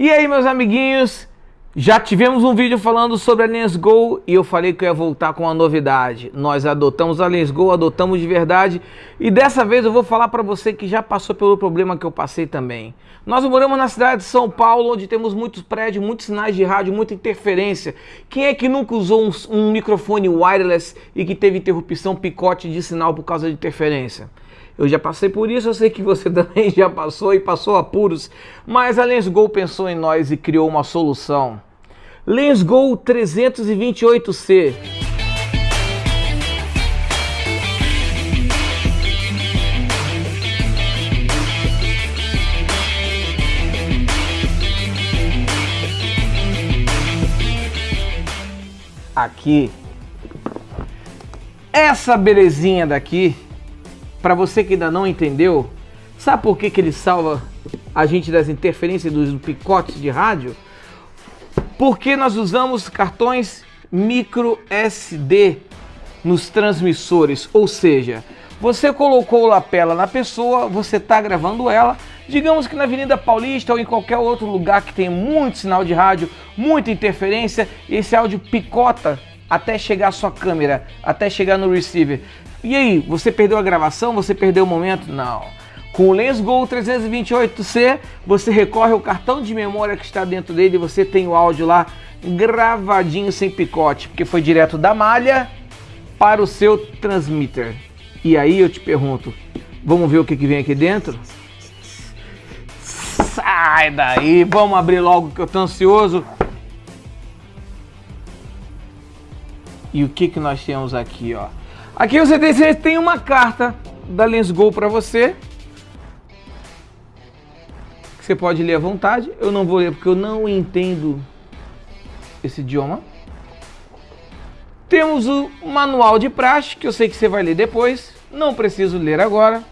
E aí, meus amiguinhos, já tivemos um vídeo falando sobre a Lensgo e eu falei que eu ia voltar com uma novidade. Nós adotamos a Lensgo, adotamos de verdade e dessa vez eu vou falar para você que já passou pelo problema que eu passei também. Nós moramos na cidade de São Paulo, onde temos muitos prédios, muitos sinais de rádio, muita interferência. Quem é que nunca usou um, um microfone wireless e que teve interrupção, picote de sinal por causa de interferência? Eu já passei por isso, eu sei que você também já passou e passou apuros, mas a LensGo pensou em nós e criou uma solução. LensGo 328C. Aqui, essa belezinha daqui para você que ainda não entendeu, sabe por que, que ele salva a gente das interferências dos picotes de rádio? Porque nós usamos cartões micro SD nos transmissores, ou seja, você colocou o lapela na pessoa, você está gravando ela, digamos que na Avenida Paulista ou em qualquer outro lugar que tem muito sinal de rádio, muita interferência, esse áudio picota até chegar à sua câmera, até chegar no receiver. E aí, você perdeu a gravação? Você perdeu o momento? Não. Com o LensGo 328C, você recorre ao cartão de memória que está dentro dele e você tem o áudio lá gravadinho sem picote, porque foi direto da malha para o seu transmitter. E aí eu te pergunto, vamos ver o que, que vem aqui dentro? Sai daí, vamos abrir logo que eu tô ansioso. E o que, que nós temos aqui, ó? Aqui você tem, tem uma carta da LensGo para você. Você pode ler à vontade. Eu não vou ler porque eu não entendo esse idioma. Temos o manual de praxe, que eu sei que você vai ler depois. Não preciso ler agora.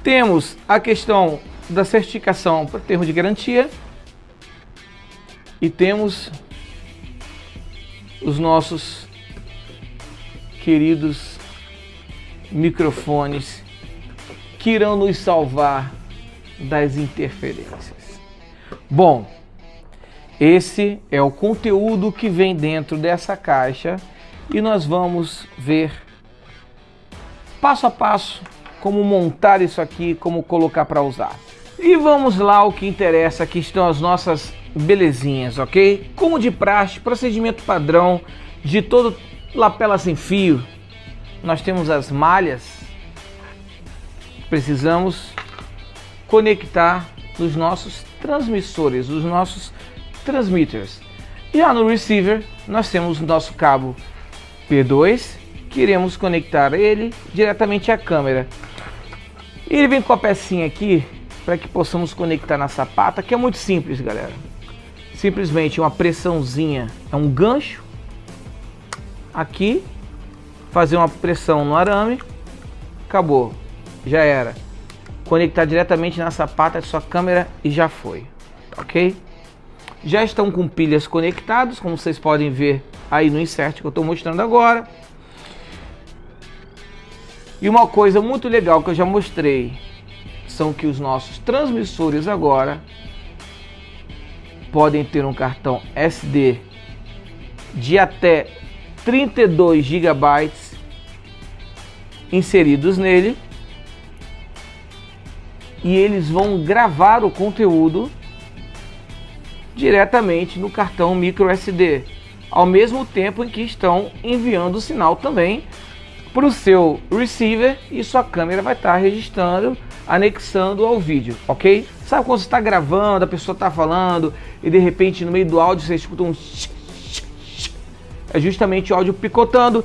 Temos a questão da certificação para termo de garantia. E temos os nossos queridos microfones que irão nos salvar das interferências. Bom, esse é o conteúdo que vem dentro dessa caixa e nós vamos ver passo a passo como montar isso aqui, como colocar para usar. E vamos lá o que interessa, aqui estão as nossas belezinhas, ok? Como de praxe, procedimento padrão de todo lapela sem fio, nós temos as malhas, precisamos conectar nos nossos transmissores, os nossos transmitters. Já no receiver, nós temos o nosso cabo P2, que iremos conectar ele diretamente à câmera. Ele vem com a pecinha aqui para que possamos conectar na sapata, que é muito simples, galera. Simplesmente uma pressãozinha, é um gancho aqui, fazer uma pressão no arame, acabou, já era. Conectar diretamente na sapata de sua câmera e já foi, ok? Já estão com pilhas conectados, como vocês podem ver aí no insert que eu estou mostrando agora. E uma coisa muito legal que eu já mostrei são que os nossos transmissores agora podem ter um cartão SD de até 32 GB inseridos nele e eles vão gravar o conteúdo diretamente no cartão micro SD, ao mesmo tempo em que estão enviando o sinal também para o seu receiver e sua câmera vai estar registrando, anexando ao vídeo, ok? Sabe quando você está gravando, a pessoa está falando e de repente no meio do áudio você escuta um é justamente o áudio picotando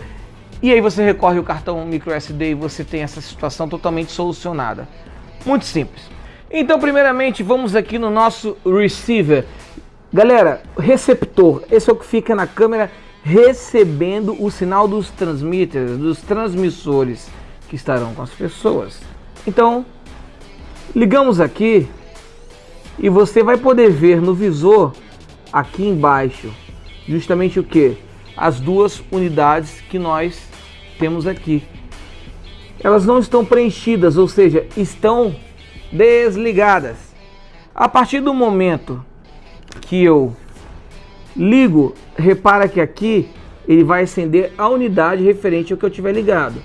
e aí você recorre ao cartão micro SD e você tem essa situação totalmente solucionada. Muito simples. Então, primeiramente, vamos aqui no nosso receiver. Galera, receptor, esse é o que fica na câmera recebendo o sinal dos transmitters, dos transmissores que estarão com as pessoas. Então, ligamos aqui e você vai poder ver no visor aqui embaixo justamente o que? as duas unidades que nós temos aqui. Elas não estão preenchidas, ou seja, estão desligadas. A partir do momento que eu ligo, repara que aqui ele vai acender a unidade referente ao que eu tiver ligado.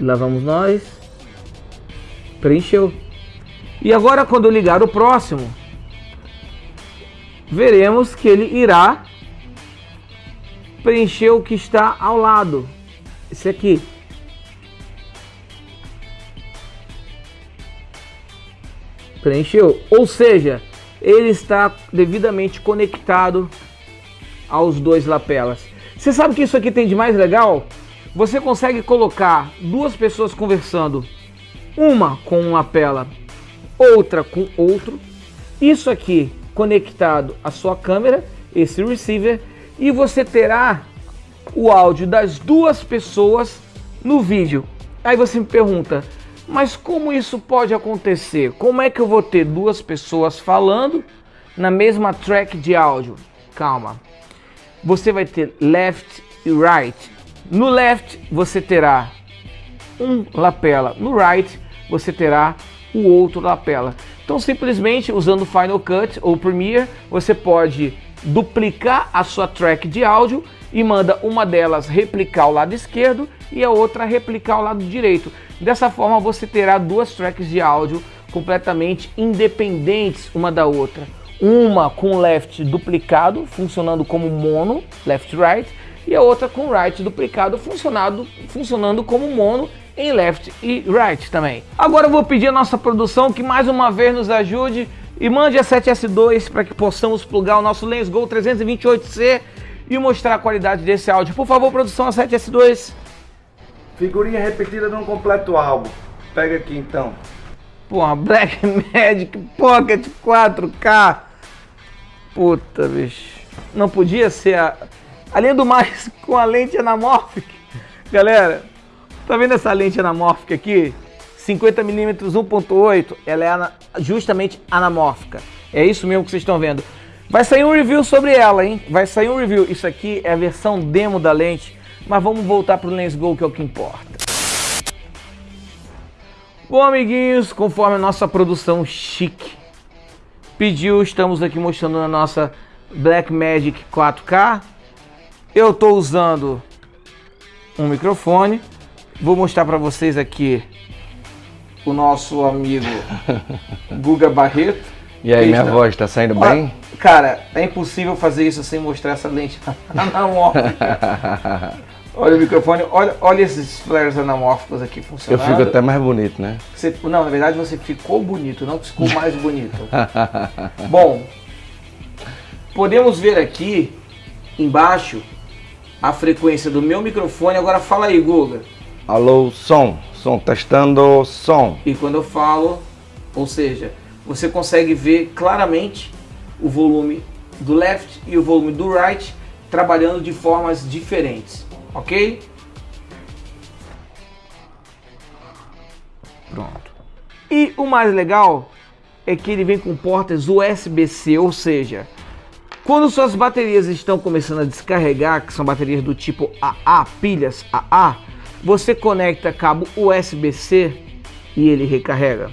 Lá vamos nós. Preencheu. E agora quando ligar o próximo, veremos que ele irá preencher o que está ao lado. Esse aqui. Preencheu. Ou seja, ele está devidamente conectado aos dois lapelas. Você sabe que isso aqui tem de mais legal? Você consegue colocar duas pessoas conversando, uma com uma lapela, outra com outro. Isso aqui conectado à sua câmera, esse receiver, e você terá o áudio das duas pessoas no vídeo. Aí você me pergunta, mas como isso pode acontecer? Como é que eu vou ter duas pessoas falando na mesma track de áudio? Calma. Você vai ter left e right. No left você terá um lapela, no right você terá o outro lapela. Então simplesmente usando Final Cut ou Premiere, você pode duplicar a sua track de áudio e manda uma delas replicar o lado esquerdo e a outra replicar o lado direito. Dessa forma você terá duas tracks de áudio completamente independentes uma da outra. Uma com left duplicado, funcionando como mono, left right, e a outra com right duplicado, funcionando, funcionando como mono em left e right também. Agora eu vou pedir a nossa produção que mais uma vez nos ajude e mande a 7S2 para que possamos plugar o nosso Lens Go 328C e mostrar a qualidade desse áudio. Por favor, produção a 7S2. Figurinha repetida num completo álbum. Pega aqui então. Porra, Black Magic Pocket 4K. Puta, bicho. Não podia ser a... Além do mais, com a lente anamórfica. Galera, Tá vendo essa lente anamórfica aqui? 50mm 1.8, ela é justamente anamórfica. É isso mesmo que vocês estão vendo. Vai sair um review sobre ela, hein? Vai sair um review. Isso aqui é a versão demo da lente, mas vamos voltar para o Lens Go, que é o que importa. Bom, amiguinhos, conforme a nossa produção chique pediu, estamos aqui mostrando a nossa Blackmagic 4K. Eu estou usando um microfone Vou mostrar para vocês aqui o nosso amigo Guga Barreto. E aí, minha voz, está saindo bem? Cara, é impossível fazer isso sem mostrar essa lente anamórfica. olha o microfone, olha, olha esses flares anamórficos aqui funcionando. Eu fico até mais bonito, né? Você, não, na verdade você ficou bonito, não ficou mais bonito. Bom, podemos ver aqui embaixo a frequência do meu microfone. Agora fala aí, Guga. Alô, som, som, testando som. E quando eu falo, ou seja, você consegue ver claramente o volume do left e o volume do right trabalhando de formas diferentes, ok? Pronto. E o mais legal é que ele vem com portas USB-C, ou seja, quando suas baterias estão começando a descarregar, que são baterias do tipo AA, pilhas AA, você conecta cabo USB-C e ele recarrega.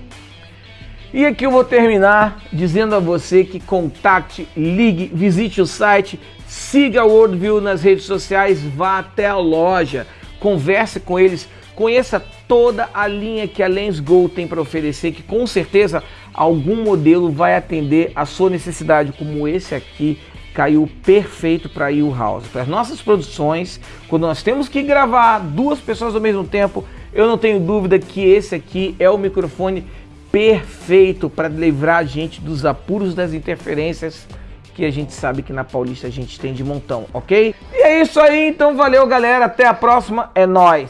E aqui eu vou terminar dizendo a você que contacte, ligue, visite o site, siga o Worldview nas redes sociais, vá até a loja, converse com eles, conheça toda a linha que a LensGo tem para oferecer, que com certeza algum modelo vai atender a sua necessidade, como esse aqui caiu perfeito para o House. Para as nossas produções, quando nós temos que gravar duas pessoas ao mesmo tempo, eu não tenho dúvida que esse aqui é o microfone perfeito para livrar a gente dos apuros das interferências que a gente sabe que na Paulista a gente tem de montão, ok? E é isso aí, então valeu galera, até a próxima, é nóis!